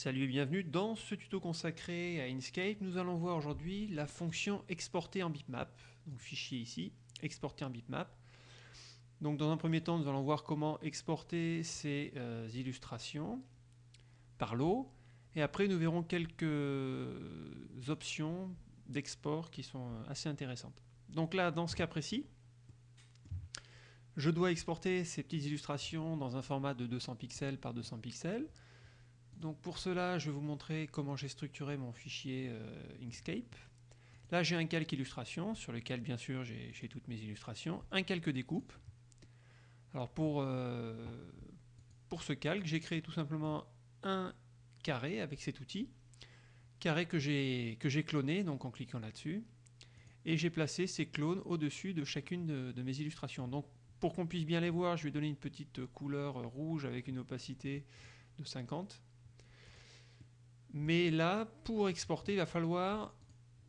Salut et bienvenue dans ce tuto consacré à Inkscape. Nous allons voir aujourd'hui la fonction exporter en bitmap. Donc fichier ici, exporter en bitmap. Donc dans un premier temps, nous allons voir comment exporter ces euh, illustrations par lot. Et après, nous verrons quelques options d'export qui sont euh, assez intéressantes. Donc là, dans ce cas précis, je dois exporter ces petites illustrations dans un format de 200 pixels par 200 pixels. Donc pour cela, je vais vous montrer comment j'ai structuré mon fichier euh, Inkscape. Là, j'ai un calque illustration sur lequel, bien sûr, j'ai toutes mes illustrations. Un calque découpe. Alors pour, euh, pour ce calque, j'ai créé tout simplement un carré avec cet outil. Carré que j'ai cloné, donc en cliquant là-dessus. Et j'ai placé ces clones au-dessus de chacune de, de, mes illustrations. Donc pour qu'on puisse bien les voir, je vais donner une petite couleur rouge avec une opacité de 50. Mais là, pour exporter, il va falloir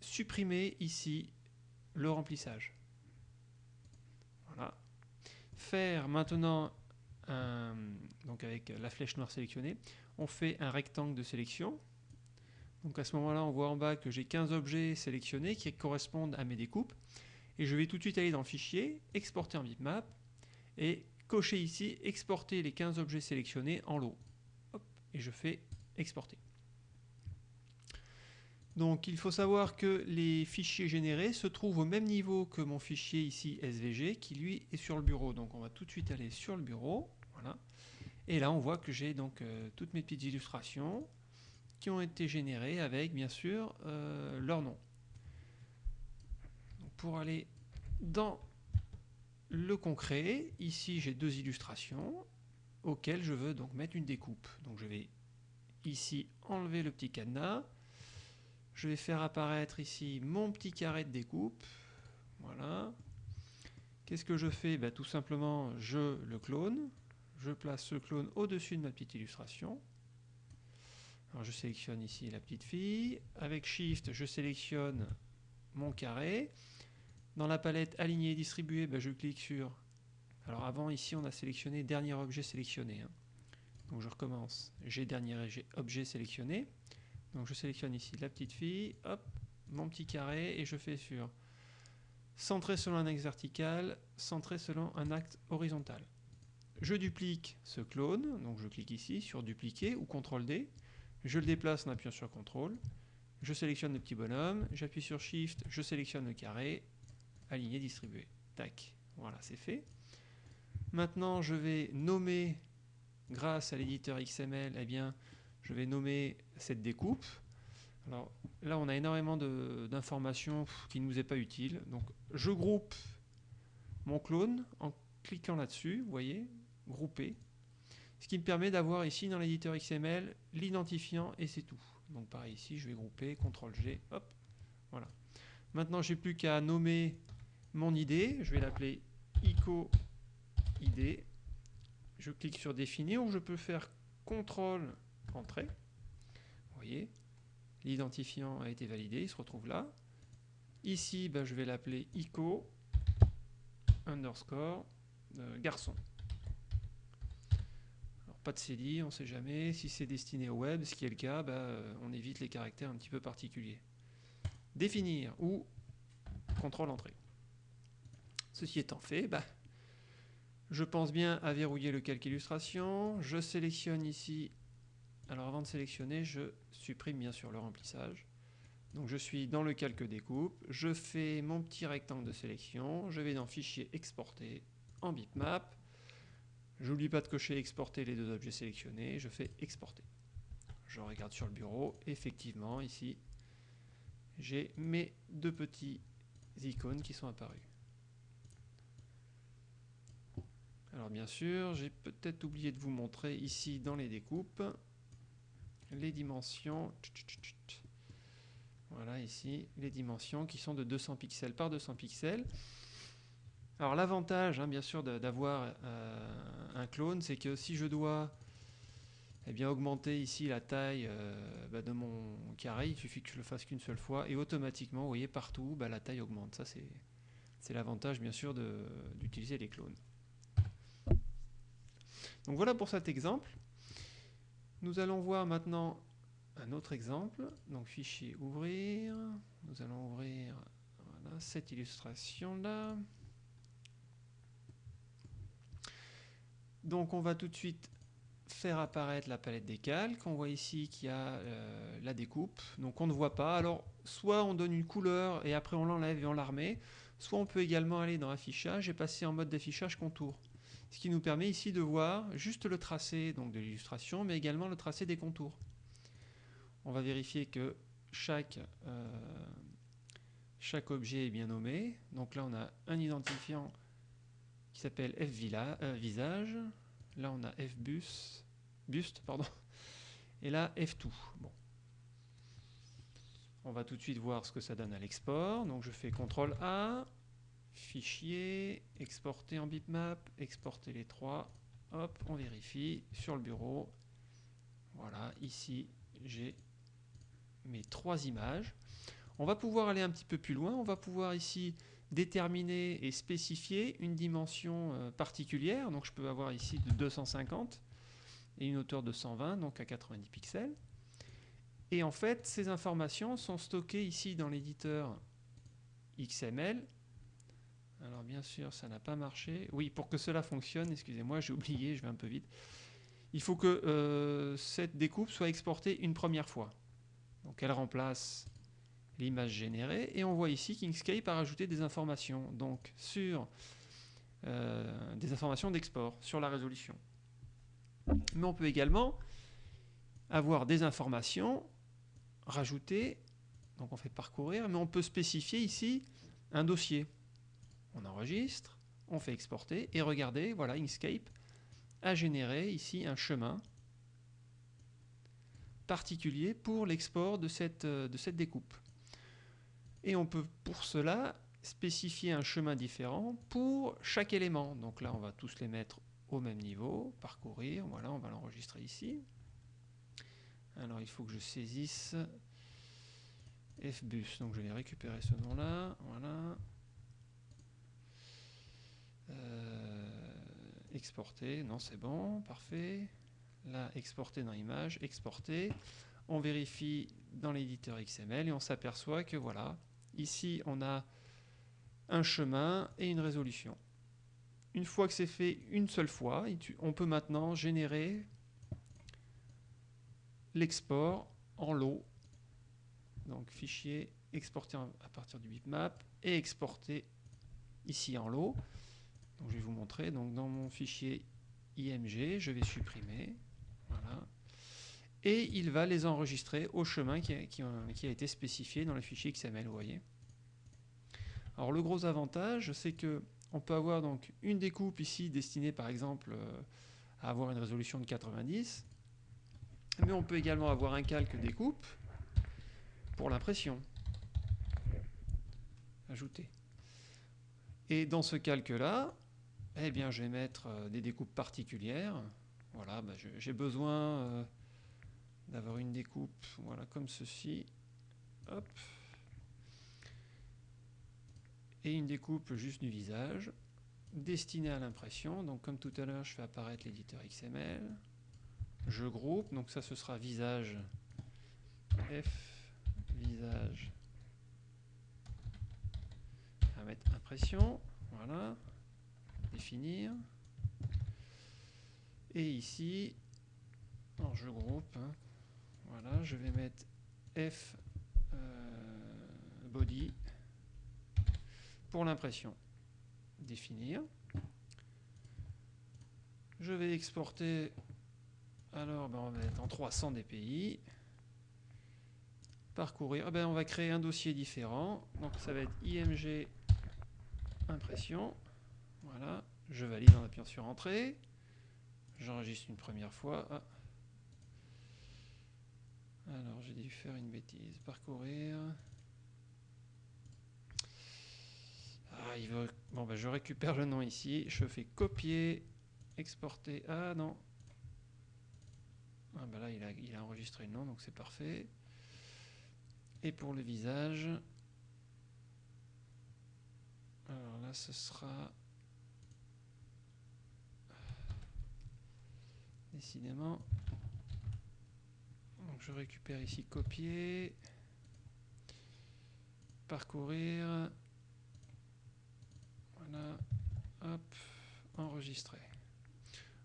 supprimer ici le remplissage. Voilà. Faire maintenant, donc avec la flèche noire sélectionnée, on fait un rectangle de sélection. Donc à ce moment-là, on voit en bas que j'ai 15 objets sélectionnés qui correspondent à mes découpes. Et je vais tout de suite aller dans fichier, exporter en bitmap, et cocher ici, exporter les 15 objets sélectionnés en lot. et je fais exporter. Donc il faut savoir que les fichiers générés se trouvent au même niveau que mon fichier ici SVG qui lui est sur le bureau. Donc on va tout de suite aller sur le bureau. Voilà. Et là on voit que j'ai donc euh, toutes mes petites illustrations qui ont été générées avec bien sûr euh, leur nom. pour aller dans le concret, ici j'ai deux illustrations auxquelles je veux donc mettre une découpe. Donc je vais ici enlever le petit cadenas je vais faire apparaître ici mon petit carré de découpe. Voilà. Qu'est-ce que je fais? Ben, Tout simplement, je le clone. Je place ce clone au-dessus de ma petite illustration. Je sélectionne ici la petite fille. Avec Shift, je sélectionne mon carré. Dans la palette Aligner et distribuer, ben, je clique sur... Alors avant, ici, on a sélectionné Dernier objet sélectionné. Hein. Donc je recommence. J'ai Dernier objet sélectionné. Donc je sélectionne ici la petite fille, hop, mon petit carré, et je fais sur centré selon un axe vertical, centré selon un axe horizontal. Je duplique ce clone, donc je clique ici sur dupliquer ou CTRL D, je le déplace en appuyant sur CTRL, je sélectionne le petit bonhomme, j'appuie sur SHIFT, je sélectionne le carré, aligner, distribuer. Tac, voilà, c'est fait. Maintenant, je vais nommer, grâce à l'éditeur XML, eh bien, je vais nommer cette découpe. Alors là, on a énormément d'informations qui ne nous est pas utile. Donc je groupe mon clone en cliquant là-dessus, vous voyez, grouper. Ce qui me permet d'avoir ici dans l'éditeur XML l'identifiant et c'est tout. Donc pareil ici, je vais grouper, CTRL G, hop, voilà. Maintenant, j'ai plus qu'à nommer mon ID, je vais l'appeler ICO ID. Je clique sur définir ou je peux faire CTRL entrée. Vous voyez, l'identifiant a été validé, il se retrouve là. Ici, ben, je vais l'appeler ICO underscore euh, garçon. Alors, pas de CDI, on ne sait jamais. Si c'est destiné au web, ce qui est le cas, ben, on évite les caractères un petit peu particuliers. Définir ou contrôle entrée. Ceci étant fait, ben, je pense bien à verrouiller le calque illustration. Je sélectionne ici alors avant de sélectionner, je supprime bien sûr le remplissage. Donc je suis dans le calque découpe, je fais mon petit rectangle de sélection, je vais dans Fichier exporter en bitmap. J'oublie pas de cocher exporter les deux objets sélectionnés, je fais exporter. Je regarde sur le bureau, effectivement ici j'ai mes deux petits icônes qui sont apparus. Alors bien sûr, j'ai peut-être oublié de vous montrer ici dans les découpes les dimensions. Voilà ici les dimensions qui sont de 200 pixels par 200 pixels. Alors l'avantage, hein, bien sûr, d'avoir euh, un clone, c'est que si je dois eh bien, augmenter ici la taille euh, bah, de mon carré, il suffit que je le fasse qu'une seule fois et automatiquement, vous voyez, partout, bah, la taille augmente. Ça, c'est l'avantage, bien sûr, d'utiliser les clones. Donc voilà pour cet exemple. Nous allons voir maintenant un autre exemple. Donc fichier ouvrir. Nous allons ouvrir cette illustration-là. Donc on va tout de suite faire apparaître la palette des calques. On voit ici qu'il y a euh, la découpe. Donc on ne voit pas. Alors soit on donne une couleur et après on l'enlève et on la. Soit on peut également aller dans affichage et passer en mode d'affichage contour. Ce qui nous permet ici de voir juste le tracé donc, de l'illustration, mais également le tracé des contours. On va vérifier que chaque, euh, chaque objet est bien nommé. Donc là, on a un identifiant qui s'appelle F euh. Là, on a F bus, buste, pardon. Et là, F tout. Bon. On va tout de suite voir ce que ça donne à l'export. Donc je fais CTRL A, fichier, exporter en bitmap, exporter les trois. Hop, on vérifie sur le bureau. Voilà, ici j'ai mes trois images. On va pouvoir aller un petit peu plus loin. On va pouvoir ici déterminer et spécifier une dimension euh, particulière. Donc je peux avoir ici de 250 et une hauteur de 120, donc à 90 pixels. Et en fait, ces informations sont stockées ici dans l'éditeur XML. Alors bien sûr, ça n'a pas marché. Oui, pour que cela fonctionne, excusez-moi, j'ai oublié, je vais un peu vite. Il faut que euh, cette découpe soit exportée une première fois. Donc elle remplace l'image générée et on voit ici qu'Inkscape a rajouté des informations donc sur euh, des informations d'export sur la résolution. Mais on peut également avoir des informations rajoutées, donc on fait parcourir, mais on peut spécifier ici un dossier. On enregistre, on fait exporter et regardez, voilà, Inkscape a généré ici un chemin particulier pour l'export de cette, euh, de cette découpe. Et on peut pour cela spécifier un chemin différent pour chaque élément. Donc là, on va tous les mettre au même niveau, parcourir, voilà, on va l'enregistrer ici. Alors il faut que je saisisse FBus, donc je vais récupérer ce nom-là, voilà. Exporter, non c'est bon, parfait. Là, exporter dans image, exporter. On vérifie dans l'éditeur XML et on s'aperçoit que voilà, ici on a un chemin et une résolution. Une fois que c'est fait une seule fois, on peut maintenant générer l'export en lot. Donc fichier exporter à partir du bitmap et exporter ici en lot. Je vais vous montrer. Donc dans mon fichier IMG, je vais supprimer. Voilà. Et il va les enregistrer au chemin qui a, été spécifié dans le fichier XML, vous voyez. Alors le gros avantage, c'est que on peut avoir donc une découpe ici destinée par exemple euh, à avoir une résolution de 90, mais on peut également avoir un calque découpe pour l'impression. Ajouter. Et dans ce calque-là, eh bien, je vais mettre euh, des découpes particulières. Voilà, bah, j'ai besoin euh, d'avoir une découpe voilà, comme ceci. Hop. Et une découpe juste du visage, destinée à l'impression. Donc comme tout à l'heure, je fais apparaître l'éditeur XML. Je groupe, donc ça ce sera visage F, visage. Va mettre impression, voilà, définir. Et ici, je groupe, hein. voilà, je vais mettre F euh, body pour l'impression. Définir. Je vais exporter, alors ben, on va mettre en 300 dpi. Parcourir, ah ben, on va créer un dossier différent. Donc ça va être IMG impression. Voilà, je valide en appuyant sur Entrée. J'enregistre une première fois. Ah. Alors, j'ai dû faire une bêtise. Parcourir. Ah. Bon, ben, je récupère le nom ici. Je fais copier, exporter. Ah non. Ah, ben là, il a enregistré le nom, donc c'est parfait. Et pour le visage. Alors là, ce sera Décidément. Donc je récupère ici copier, parcourir, voilà, hop, enregistrer.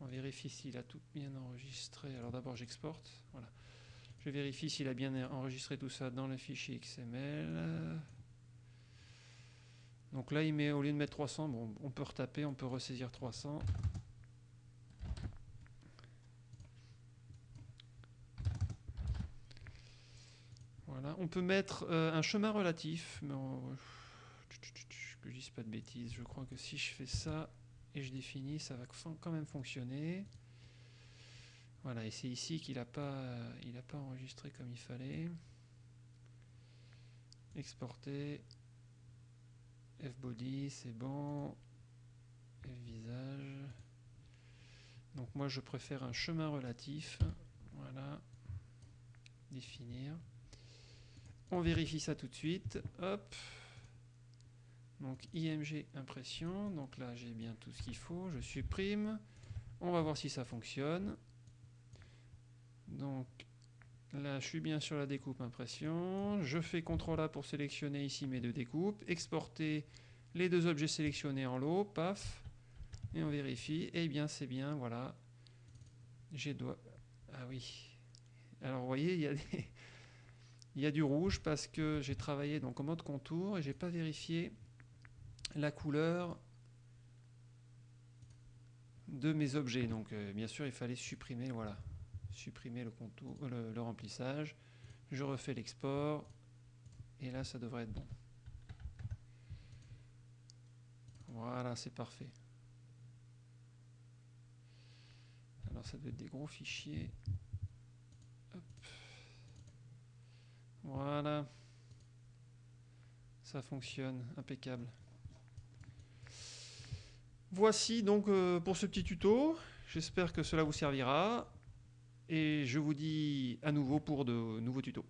On vérifie s'il a tout bien enregistré. Alors d'abord j'exporte, voilà. Je vérifie s'il a bien enregistré tout ça dans le fichier XML. Donc là, il met, au lieu de mettre 300, bon, on peut retaper, on peut ressaisir 300. On peut mettre euh, un chemin relatif, mais que je dise pas de bêtises, je crois que si je fais ça et je définis, ça va quand même fonctionner. Voilà, et c'est ici qu'il n'a pas, pas enregistré comme il fallait. Exporter. F-body, c'est bon. F-visage. Donc moi je préfère un chemin relatif. Voilà. Définir. On vérifie ça tout de suite. Hop. Donc IMG impression. Donc là j'ai bien tout ce qu'il faut. Je supprime. On va voir si ça fonctionne. Donc là, je suis bien sur la découpe impression. Je fais CTRL A pour sélectionner ici mes deux découpes. Exporter les deux objets sélectionnés en lot. Paf. Et on vérifie. Eh bien, c'est bien. Voilà. J'ai doigt. Ah oui. Alors, vous voyez, il y a Il y a du rouge parce que j'ai travaillé donc en mode contour et j'ai pas vérifié la couleur de mes objets. Donc euh, bien sûr il fallait supprimer voilà supprimer le, contour, euh, le, remplissage. Je refais l'export. Et là, ça devrait être bon. Voilà, c'est parfait. Alors, ça doit être des gros fichiers. Voilà. Ça fonctionne, impeccable. Voici donc euh, pour ce petit tuto. J'espère que cela vous servira et je vous dis à nouveau pour de nouveaux tutos.